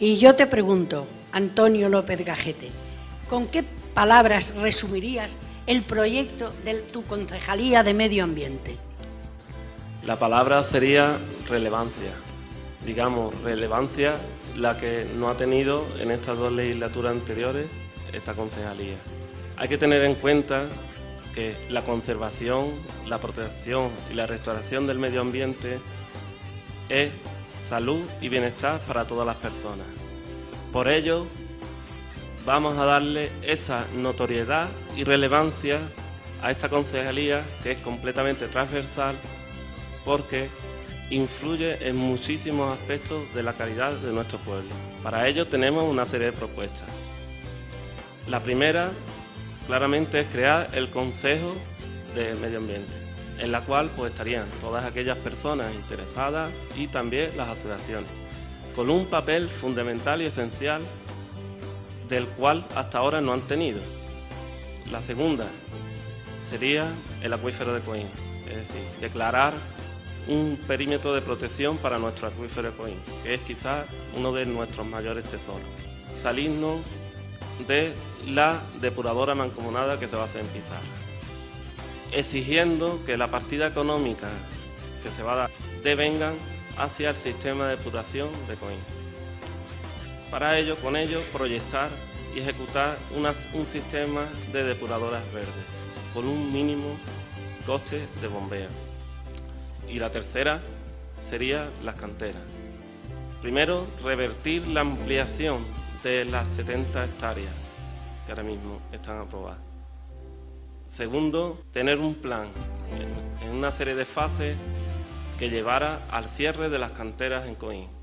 Y yo te pregunto, Antonio López Gajete, ¿con qué palabras resumirías el proyecto de tu concejalía de medio ambiente? La palabra sería relevancia. Digamos, relevancia la que no ha tenido en estas dos legislaturas anteriores esta concejalía. Hay que tener en cuenta que la conservación, la protección y la restauración del medio ambiente es salud y bienestar para todas las personas. Por ello, vamos a darle esa notoriedad y relevancia a esta concejalía que es completamente transversal porque influye en muchísimos aspectos de la calidad de nuestro pueblo. Para ello tenemos una serie de propuestas. La primera, claramente, es crear el Consejo de Medio Ambiente, en la cual pues, estarían todas aquellas personas interesadas y también las asociaciones, con un papel fundamental y esencial del cual hasta ahora no han tenido. La segunda sería el acuífero de Coín, es decir, declarar un perímetro de protección para nuestro acuífero de Coín, que es quizás uno de nuestros mayores tesoros. Salirnos de la depuradora mancomunada que se va a hacer en Pizarra, exigiendo que la partida económica que se va a dar devengan hacia el sistema de depuración de Coín. Para ello, con ello, proyectar y ejecutar un sistema de depuradoras verdes, con un mínimo coste de bombeo. Y la tercera sería las canteras. Primero, revertir la ampliación de las 70 hectáreas que ahora mismo están aprobadas. Segundo, tener un plan en una serie de fases que llevara al cierre de las canteras en Coín.